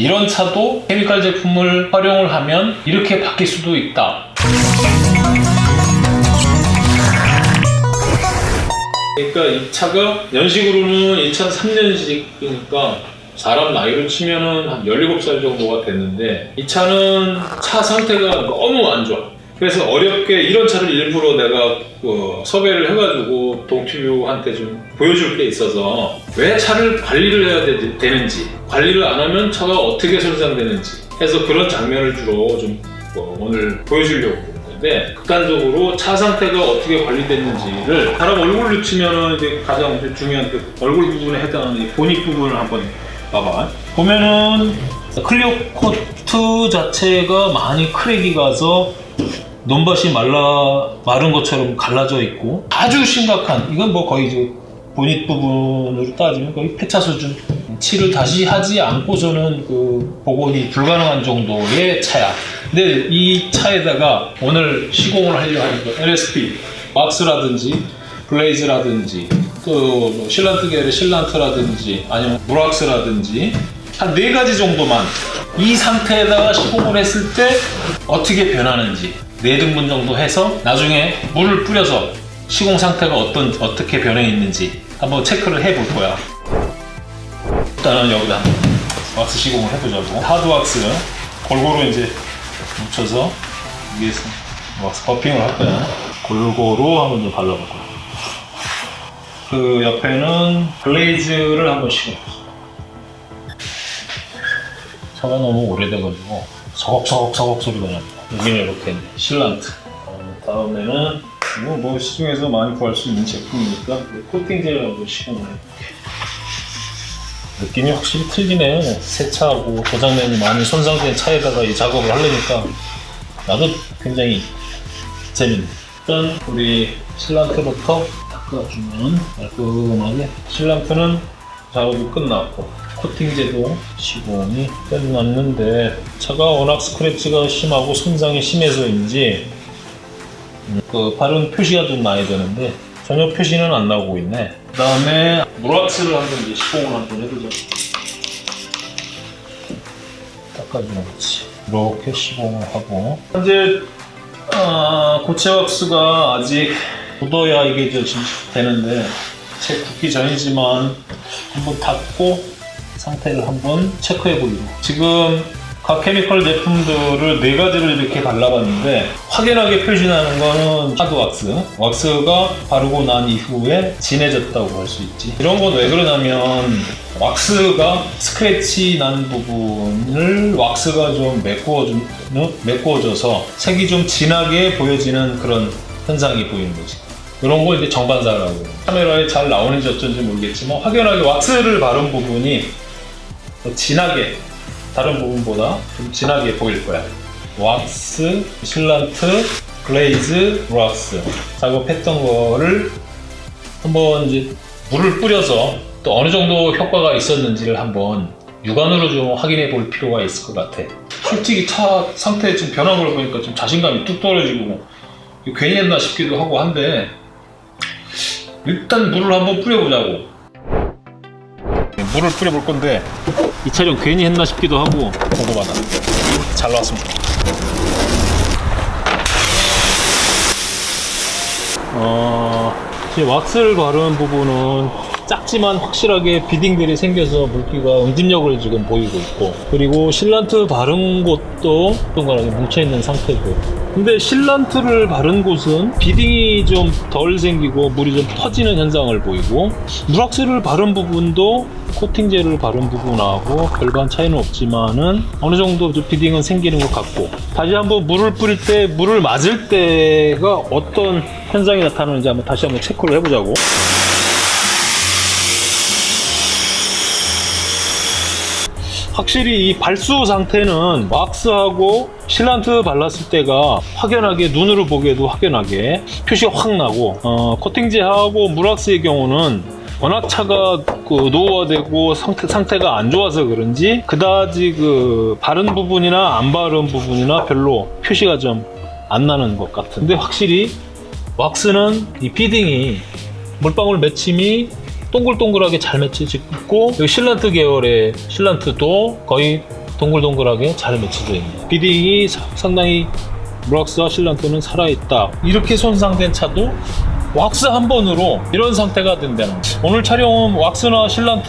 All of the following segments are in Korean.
이런 차도 케미칼 제품을 활용을 하면 이렇게 바뀔 수도 있다. 그러니까 이 차가 연식으로는 2003년식이니까 사람 나이로 치면은 한 17살 정도가 됐는데 이 차는 차 상태가 너무 안 좋아. 그래서 어렵게 이런 차를 일부러 내가 그 섭외를 해가지고 동티뷰한테 좀 보여줄 게 있어서 왜 차를 관리를 해야 되, 되는지 관리를 안 하면 차가 어떻게 손상되는지 해서 그런 장면을 주로 좀 뭐 오늘 보여주려고 건데 극단적으로 차 상태가 어떻게 관리됐는지를 사람 얼굴로 치면은 이제 가장 중요한 그 얼굴 부분에 해당하는 이 보닛 부분을 한번 봐봐. 보면은 clear coat 자체가 많이 crack이 가서 논밭이 말라 마른 것처럼 갈라져 있고 아주 심각한 이건 뭐 거의 이제 보닛 부분으로 따지면 거의 폐차 수준. 칠을 다시 하지 않고서는 그 복원이 불가능한 정도의 차야. 근데 이 차에다가 오늘 시공을 하려 거 LSP 왁스라든지 블레이즈라든지 또뭐 실란트 계열의 실란트라든지 아니면 무락스라든지 한 네 가지 정도만 이 상태에다가 시공을 했을 때 어떻게 변하는지 네 등분 정도 해서 나중에 물을 뿌려서 시공 상태가 어떤 어떻게 변해 있는지 한번 체크를 해 볼 거야. 일단은 여기다 왁스 시공을 해보자고. 하드 왁스 골고루 이제 묻혀서 위에서 왁스 버핑을 할 거야. 골고루 한번 좀 발라볼 거야. 그 옆에는 블레이즈를 한번 시공해. 차가 너무 오래돼가지고 서걱서걱서걱 소리가 납니다. 여기는 이렇게 실란트. 어, 다음에는 이거 뭐 시중에서 많이 구할 수 있는 제품이니까 코팅 젤을 시공을 해볼게. 느낌이 확실히 틀리네. 새 차하고 고장면이 많이 손상된 차에다가 이 작업을 하려니까 나도 굉장히 재밌네. 일단 우리 실란트부터 닦아주면 깔끔하게 실란트는 작업이 끝났고 코팅제도 시공이 끝났는데 차가 워낙 스크래치가 심하고 손상이 심해서인지 음, 그 바른 표시가 좀 나야 되는데 전혀 표시는 안 나오고 있네. 그 다음에 무락스를 한번 이제 시공을 한번 해보자 닦아주는 거지. 이렇게 시공을 하고. 현재 아, 고체 왁스가 아직 묻어야 이게 저 지금 되는데 채 굳기 전이지만 한번 닦고 상태를 한번 체크해 보기로. 지금 각 케미컬 제품들을 네 가지를 이렇게 갈라봤는데 확연하게 표시나는 거는 하드 왁스. 왁스가 바르고 난 이후에 진해졌다고 할 수 있지. 이런 건 왜 그러냐면 왁스가 스크래치 난 부분을 왁스가 좀 메꾸어져, 메꾸어져서 색이 좀 진하게 보여지는 그런 현상이 보이는 거지. 이런 걸 이제 정반사라고. 카메라에 잘 나오는지 어쩐지 모르겠지만 확연하게 왁스를 바른 부분이 더 진하게 다른 부분보다 좀 진하게 보일 거야. 왁스, sealant, glaze, 락스 작업했던 거를 한번 이제 물을 뿌려서 또 어느 정도 효과가 있었는지를 한번 육안으로 좀 확인해 볼 필요가 있을 것 같아. 솔직히 차 상태 지금 변한 걸 보니까 좀 자신감이 뚝 떨어지고 괜히 했나 싶기도 하고 한데 일단 물을 한번 뿌려보자고. 물을 뿌려 볼 건데 이 촬영 괜히 했나 싶기도 하고 궁금하다. 잘 나왔습니다. 어, 이 왁스를 바른 부분은 작지만 확실하게 비딩들이 생겨서 물기가 응집력을 지금 보이고 있고 그리고 실란트 바른 곳도 동그랗게 뭉쳐있는 상태고. 근데 실란트를 바른 곳은 비딩이 좀 덜 생기고 물이 좀 퍼지는 현상을 보이고 무락스를 바른 부분도 코팅제를 바른 부분하고 별반 차이는 없지만은 어느 정도 좀 비딩은 생기는 것 같고 다시 한번 물을 뿌릴 때 물을 맞을 때가 어떤 현상이 나타나는지 한번 다시 한번 체크를 해보자고 확실히 이 발수 상태는 왁스하고 실란트 발랐을 때가 확연하게 눈으로 보기에도 확연하게 표시가 확 나고 어, 코팅제하고 물왁스의 경우는 워낙 차가 그 노후화되고 상태, 상태가 안 좋아서 그런지 그다지 그 바른 부분이나 안 바른 부분이나 별로 표시가 좀 안 나는 것 같은데 확실히 왁스는 이 beading이 물방울 맺힘이 동글동글하게 잘 맺혀지고 여기 실란트 계열의 실란트도 거의 동글동글하게 잘 맺혀져 있네. 비딩이 사- 상당히 브락스와 실란트는 살아있다. 이렇게 손상된 차도 왁스 한 번으로 이런 상태가 된다는. 오늘 촬영은 왁스나 실란트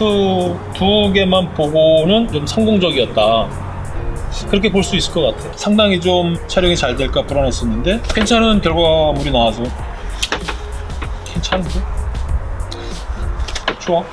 두 개만 보고는 좀 성공적이었다. 그렇게 볼 수 있을 것 같아요. 상당히 좀 촬영이 잘 될까 불안했었는데 괜찮은 결과물이 나와서 괜찮은데? 좋